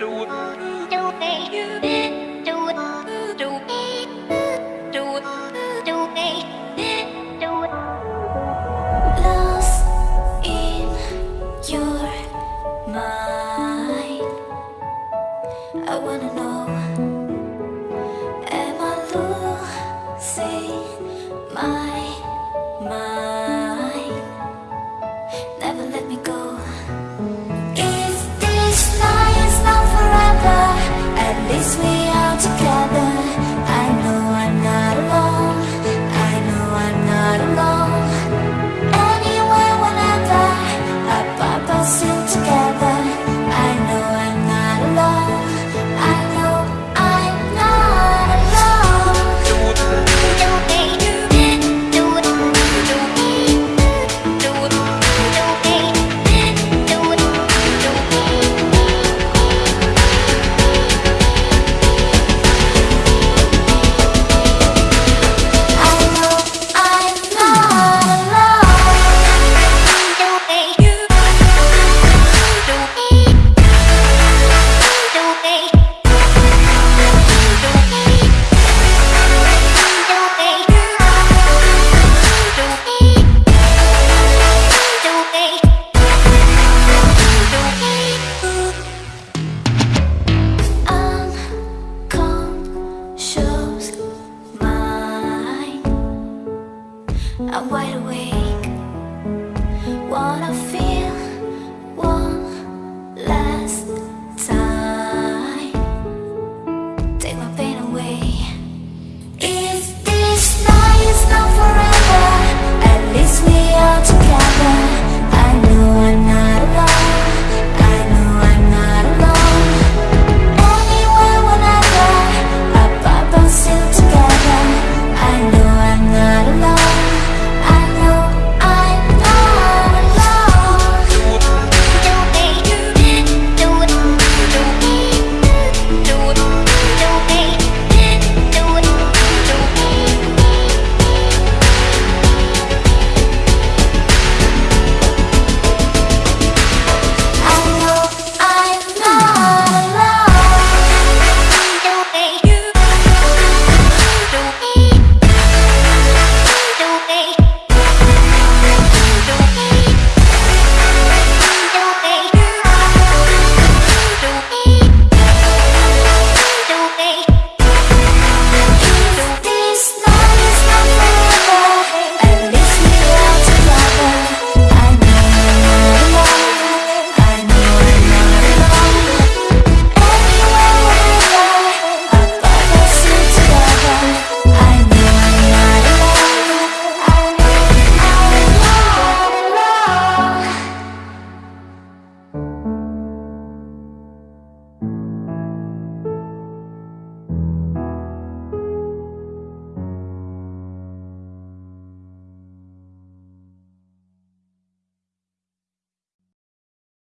do do do do do do do do do do do I'm wide awake. Wanna feel